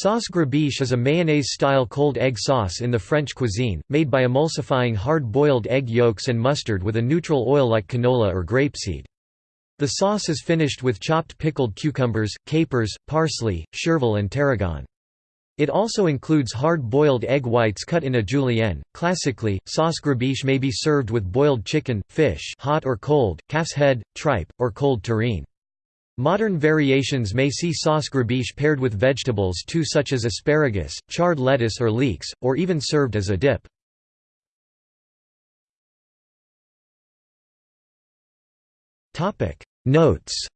Sauce gribiche is a mayonnaise-style cold egg sauce in the French cuisine, made by emulsifying hard-boiled egg yolks and mustard with a neutral oil like canola or grapeseed. The sauce is finished with chopped pickled cucumbers, capers, parsley, chervil and tarragon. It also includes hard-boiled egg whites cut in a julienne. Classically, sauce gribiche may be served with boiled chicken, fish hot or cold, calf's head, tripe, or cold terrine. Modern variations may see sauce gribiche paired with vegetables too such as asparagus, charred lettuce or leeks, or even served as a dip. Notes